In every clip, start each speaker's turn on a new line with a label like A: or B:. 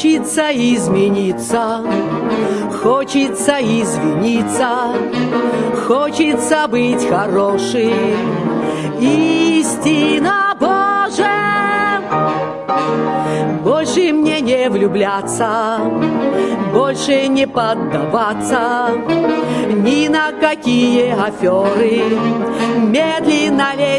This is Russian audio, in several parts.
A: Хочется измениться, хочется извиниться, хочется быть хорошим. Истина Божия, больше мне не влюбляться, больше не поддаваться ни на какие аферы, медленно лезть,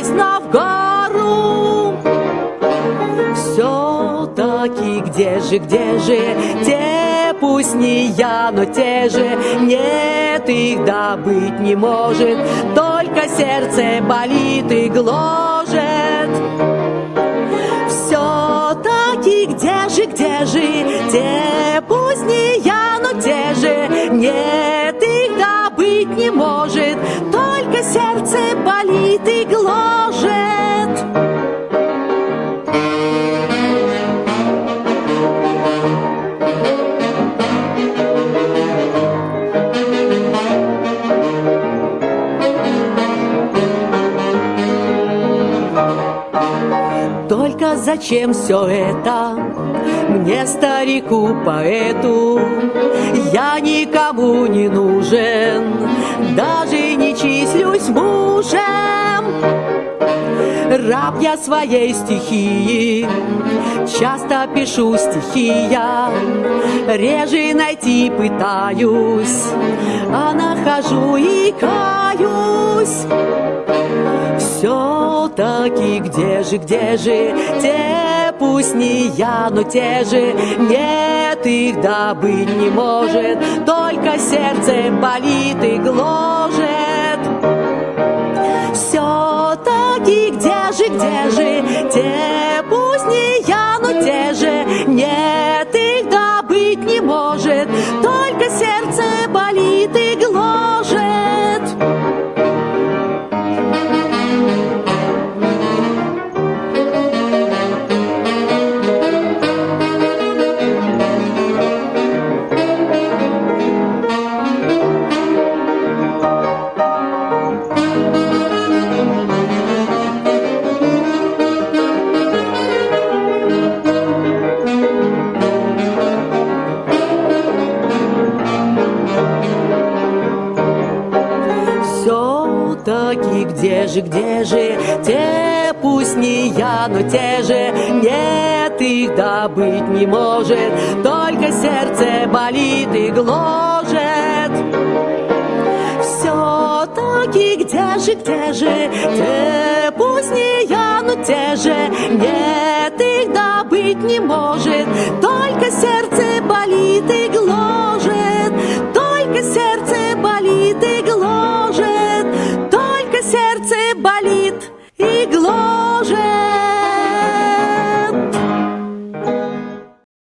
A: же, где же? Те, пусть не я, но те же, нет, их да быть не может, только сердце болит и гложет. Все-таки где же, где же? Те, пусть не я, но те же, нет, их да быть не может, только сердце болит и Только зачем все это мне, старику поэту? Я никому не нужен, даже не числюсь мужем. Раб я своей стихии, часто пишу стихи я, реже найти пытаюсь, а нахожу и каюсь. Все-таки где же, где же? Те, пусть не я, но те же, нет, их да быть не может, только сердце болит и гложет. Все-таки где же, где же? Те, Все-таки где же, где же? Те, пусть не я, но те же, нет, их да быть не может, только сердце болит и гложет. Все-таки где же, где же иглой.